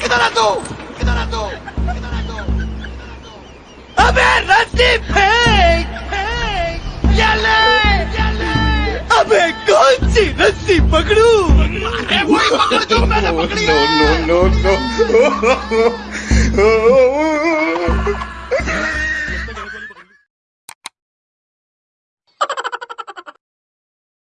किधर है तू किधर तू किधर तू अबे रस्सी फेंक फेंक ले अबे कौन सी रस्सी पकड़ू अरे वही पकड़ जो मैंने पकड़ी है.